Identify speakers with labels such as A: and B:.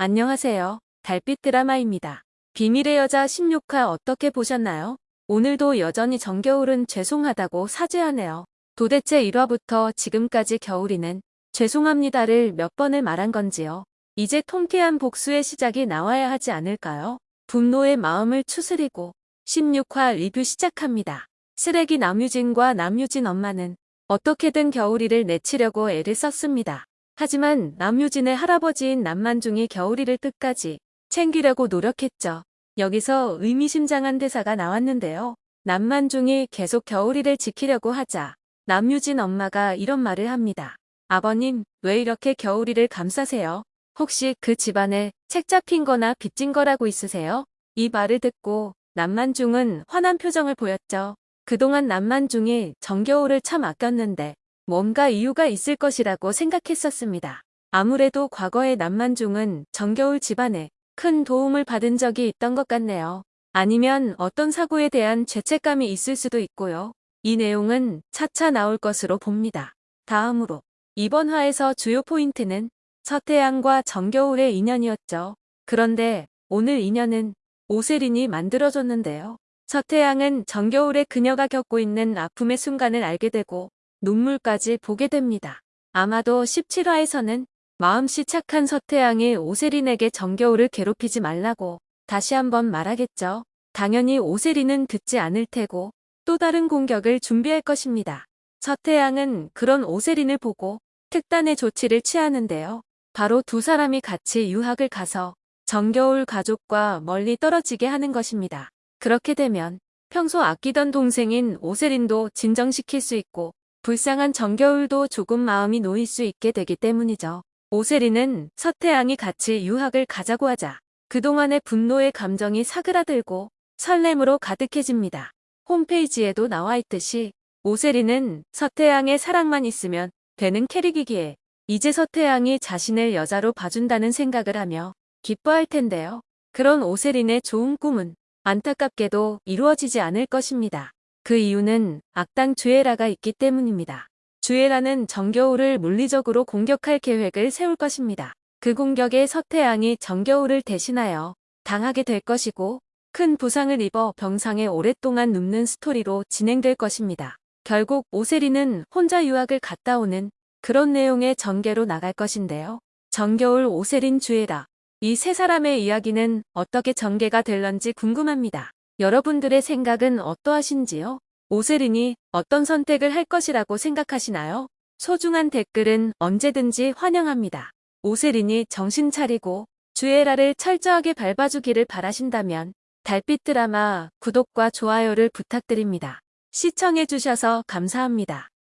A: 안녕하세요. 달빛 드라마입니다. 비밀의 여자 16화 어떻게 보셨나요? 오늘도 여전히 정겨울은 죄송하다고 사죄하네요. 도대체 1화부터 지금까지 겨울이는 죄송합니다를 몇 번을 말한 건지요. 이제 통쾌한 복수의 시작이 나와야 하지 않을까요? 분노의 마음을 추스리고 16화 리뷰 시작합니다. 쓰레기 남유진과 남유진 엄마는 어떻게든 겨울이를 내치려고 애를 썼습니다. 하지만 남유진의 할아버지인 남만중이 겨울이를 끝까지 챙기려고 노력했죠. 여기서 의미심장한 대사가 나왔는데요. 남만중이 계속 겨울이를 지키려고 하자 남유진 엄마가 이런 말을 합니다. 아버님, 왜 이렇게 겨울이를 감싸세요? 혹시 그 집안에 책 잡힌 거나 빚진 거라고 있으세요? 이 말을 듣고 남만중은 화난 표정을 보였죠. 그동안 남만중이 정겨울을 참 아꼈는데 뭔가 이유가 있을 것이라고 생각했었습니다. 아무래도 과거의 남만중은 정겨울 집안에 큰 도움을 받은 적이 있던 것 같네요. 아니면 어떤 사고에 대한 죄책감이 있을 수도 있고요. 이 내용은 차차 나올 것으로 봅니다. 다음으로 이번 화에서 주요 포인트는 서태양과 정겨울의 인연이었죠. 그런데 오늘 인연은 오세린이 만들어줬는데요. 서태양은 정겨울의 그녀가 겪고 있는 아픔의 순간을 알게 되고 눈물까지 보게 됩니다. 아마도 17화에서는 마음씨 착한 서태양이 오세린에게 정겨울을 괴롭히지 말라고 다시 한번 말하겠죠. 당연히 오세린은 듣지 않을 테고 또 다른 공격을 준비할 것입니다. 서태양은 그런 오세린을 보고 특단의 조치를 취하는데요. 바로 두 사람이 같이 유학을 가서 정겨울 가족과 멀리 떨어지게 하는 것입니다. 그렇게 되면 평소 아끼던 동생인 오세린도 진정시킬 수 있고 불쌍한 정겨울도 조금 마음이 놓일 수 있게 되기 때문이죠. 오세리는 서태양이 같이 유학을 가자고 하자 그동안의 분노의 감정이 사그라들고 설렘으로 가득해집니다. 홈페이지에도 나와 있듯이 오세리는 서태양의 사랑만 있으면 되는 캐릭이기에 이제 서태양이 자신을 여자로 봐준다는 생각을 하며 기뻐할 텐데요. 그런 오세린의 좋은 꿈은 안타깝게도 이루어지지 않을 것입니다. 그 이유는 악당 주애라가 있기 때문입니다. 주애라는 정겨울을 물리적으로 공격할 계획을 세울 것입니다. 그 공격에 서태양이 정겨울을 대신하여 당하게 될 것이고 큰 부상을 입어 병상에 오랫동안 눕는 스토리로 진행될 것입니다. 결국 오세리는 혼자 유학을 갔다 오는 그런 내용의 전개로 나갈 것인데요. 정겨울 오세린 주애라 이 세 사람의 이야기는 어떻게 전개가 될런지 궁금합니다. 여러분들의 생각은 어떠하신지요? 오세린이 어떤 선택을 할 것이라고 생각하시나요? 소중한 댓글은 언제든지 환영합니다. 오세린이 정신 차리고 주애라를 철저하게 밟아주기를 바라신다면 달빛 드라마 구독과 좋아요를 부탁드립니다. 시청해주셔서 감사합니다.